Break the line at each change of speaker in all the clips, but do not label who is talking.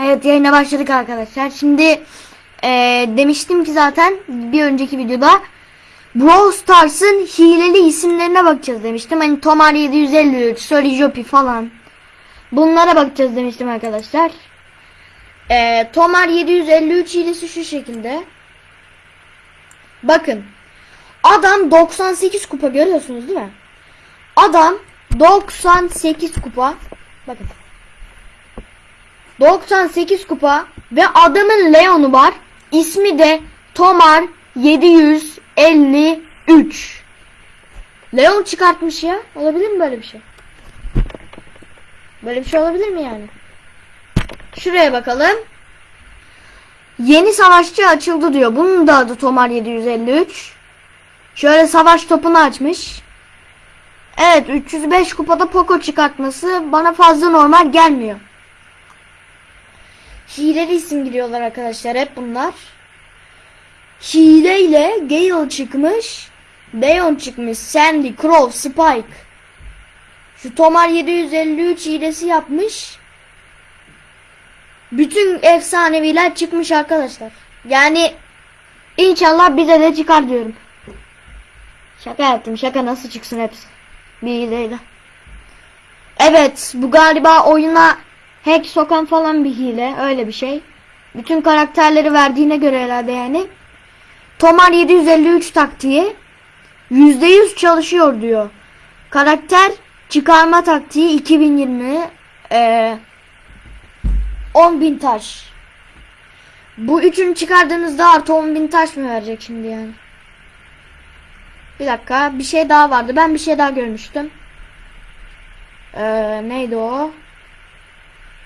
Evet yayına başladık arkadaşlar. Şimdi eee, demiştim ki zaten bir önceki videoda Brawl Stars'ın hileli isimlerine bakacağız demiştim. Hani Tomar 753, Soli Jopi falan. Bunlara bakacağız demiştim arkadaşlar. Eee Tomar 753 hilesi şu şekilde. Bakın. Adam 98 kupa görüyorsunuz değil mi? Adam 98 kupa. Bakın. 98 kupa ve adamın Leon'u var. İsmi de Tomar 753. Leon çıkartmış ya. Olabilir mi böyle bir şey? Böyle bir şey olabilir mi yani? Şuraya bakalım. Yeni savaşçı açıldı diyor. Bunun da adı Tomar 753. Şöyle savaş topunu açmış. Evet 305 kupada Poco çıkartması bana fazla normal gelmiyor. Hileli isim giriyorlar arkadaşlar hep bunlar. Hileyle Gale çıkmış. Leon çıkmış. Sandy, Crow, Spike. Şu Tomar 753 hilesi yapmış. Bütün efsaneviler çıkmış arkadaşlar. Yani inşallah bize de çıkar diyorum. Şaka yaptım. Şaka nasıl çıksın hepsi. Bir hileyle. Evet bu galiba oyuna hack sokan falan bir hile. Öyle bir şey. Bütün karakterleri verdiğine göre herhalde yani. Tomar 753 taktiği %100 çalışıyor diyor. Karakter çıkarma taktiği 2020 eee 10.000 taş. Bu üçünü çıkardığınızda artı 10.000 taş mı verecek şimdi yani? Bir dakika bir şey daha vardı. Ben bir şey daha görmüştüm. Ee, neydi o?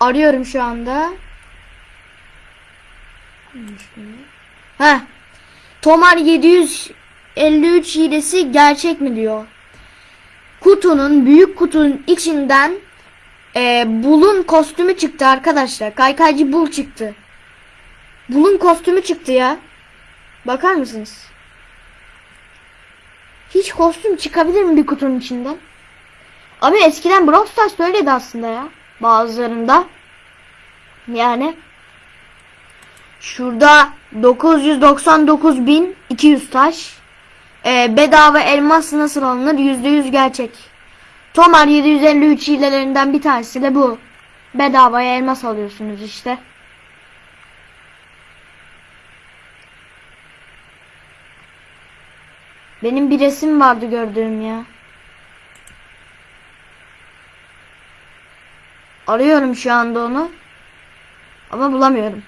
Arıyorum şu anda. Ha. Tomar 753 hilesi gerçek mi diyor. Kutunun büyük kutunun içinden e, Bulun kostümü çıktı arkadaşlar. Kaykaycı Bul çıktı. Bulun kostümü çıktı ya. Bakar mısınız? Hiç kostüm çıkabilir mi bir kutunun içinden? Abi eskiden Brawl Stars öyleydi aslında ya. Bazılarında. Yani. Şurada 999.200 taş. Ee, bedava elmas nasıl alınır? %100 gerçek. Tomar 753 hilelerinden bir tanesi de bu. Bedavaya elmas alıyorsunuz işte. Benim bir resim vardı gördüğüm ya. Arıyorum şu anda onu. Ama bulamıyorum.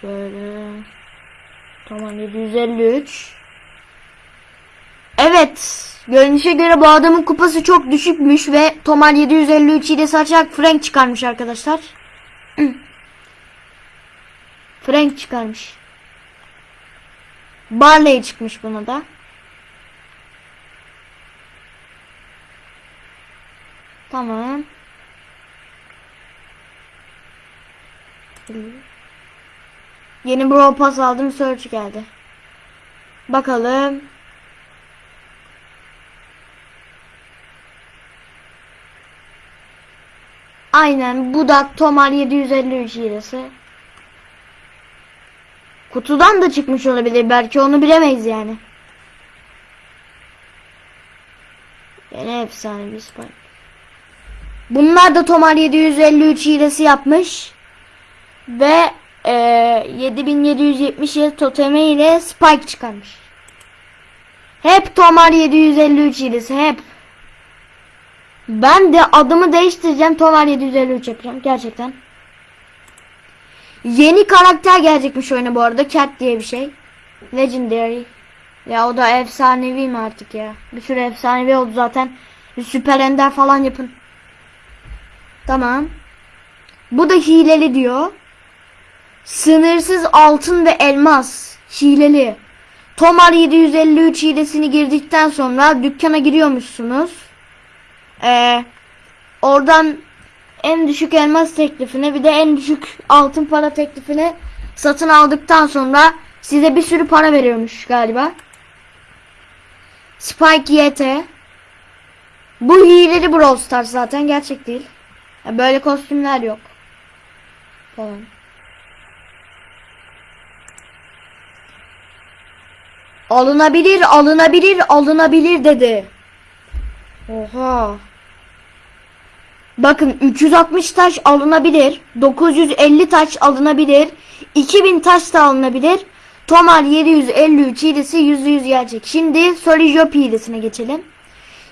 Şöyle. Tamam 753. Evet. Görünüşe göre bu adamın kupası çok düşükmüş ve Tomar 753 ile saçak Frank çıkarmış arkadaşlar. Frank çıkarmış. Barley çıkmış buna da. Tamam. Yeni Brawl Pass aldım. Search geldi. Bakalım. Aynen bu da Tomar 753 hilesi. Kutudan da çıkmış olabilir belki onu bilemeyiz yani. Yine efsane bir spike. Bunlar da Tomar 753 hilesi yapmış. Ve e, 7777 totemi ile spike çıkarmış. Hep Tomar 753 hilesi hep. Ben de adımı değiştireceğim. Tomar 753 yapacağım. Gerçekten. Yeni karakter gelecekmiş oyuna bu arada. Cat diye bir şey. Legendary. Ya o da efsanevi mi artık ya? Bir sürü efsanevi oldu zaten. Bir süper ender falan yapın. Tamam. Bu da hileli diyor. Sınırsız altın ve elmas. Hileli. Tomar 753 hilesini girdikten sonra dükkana giriyormuşsunuz. Ee, oradan en düşük elmas teklifini bir de en düşük altın para teklifini satın aldıktan sonra size bir sürü para veriyormuş galiba. Spike YT. Bu hileli Brawl Stars zaten gerçek değil. Ya Böyle kostümler yok. Falan. Alınabilir, alınabilir, alınabilir dedi. Oha. Bakın 360 taş alınabilir. 950 taş alınabilir. 2000 taş da alınabilir. Tomar 753 hilesi %100 gelecek. Şimdi Solijopi hilesine geçelim.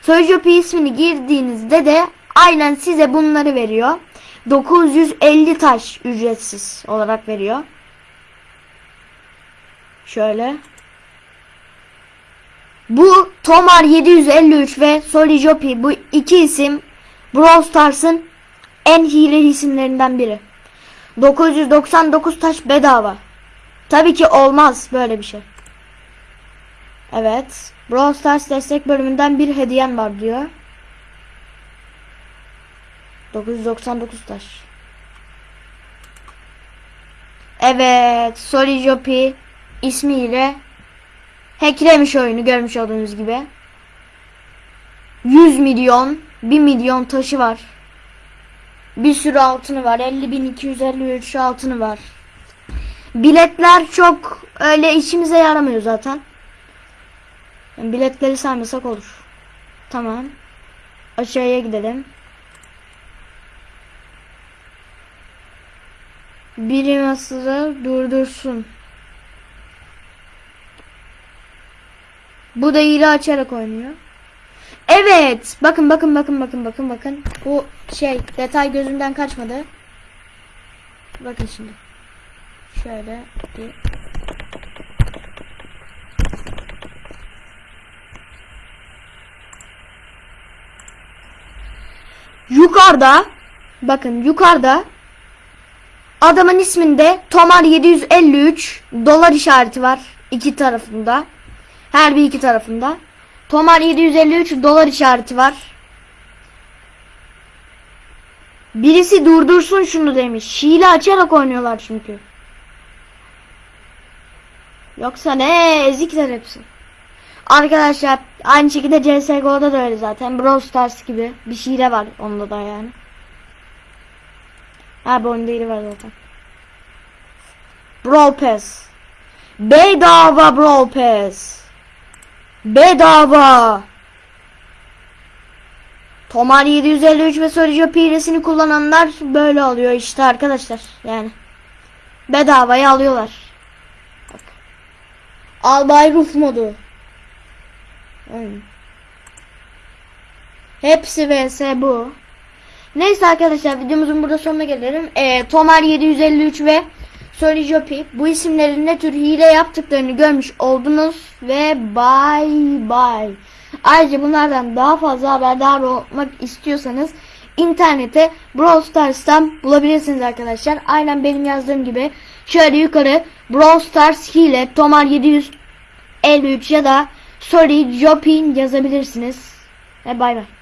Solijopi ismini girdiğinizde de aynen size bunları veriyor. 950 taş ücretsiz olarak veriyor. Şöyle. Bu Tomar 753 ve Solijopi bu iki isim Brawl Stars'ın en hileli isimlerinden biri. 999 taş bedava. Tabii ki olmaz böyle bir şey. Evet. Brawl Stars destek bölümünden bir hediyem var diyor. 999 taş. Evet. Solijopi ismiyle hacklemiş oyunu görmüş olduğunuz gibi. 100 milyon 1 milyon taşı var. Bir sürü altını var. 50.253 altını var. Biletler çok öyle işimize yaramıyor zaten. Yani biletleri saymasak olur. Tamam. Aşağıya gidelim. Biri masada durdursun. Bu da hile açarak oynuyor. Evet. Bakın bakın bakın bakın bakın bakın. Bu şey detay gözümden kaçmadı. Bakın şimdi. Şöyle bir Yukarıda bakın yukarıda adamın isminde Tomar 753 dolar işareti var iki tarafında. Her bir iki tarafında. Tomar 753 dolar işareti var. Birisi durdursun şunu demiş. Hile açarak oynuyorlar çünkü. Yoksa ne ezikler hepsi. Arkadaşlar aynı şekilde CSGO'da da öyle zaten. Brawl Stars gibi bir hile var onda da yani. Ha bu oyunda hile var zaten. Brawl Pass. Bedava Brawl Pass. Bedava. Tomar 753 ve Sorucu hilesini kullananlar böyle alıyor işte arkadaşlar. Yani bedavaya alıyorlar. Bak. Albay Ruf modu. Aynen. Hepsi vs bu. Neyse arkadaşlar videomuzun burada sonuna gelelim. Ee, Tomar 753 ve Solijopi bu isimlerin ne tür hile yaptıklarını görmüş oldunuz ve bye bye. Ayrıca bunlardan daha fazla haberdar olmak istiyorsanız internete Brawl Stars'tan bulabilirsiniz arkadaşlar. Aynen benim yazdığım gibi şöyle yukarı Brawl Stars hile Tomar 753 ya da Sorry Jopin yazabilirsiniz. Ve bay bay.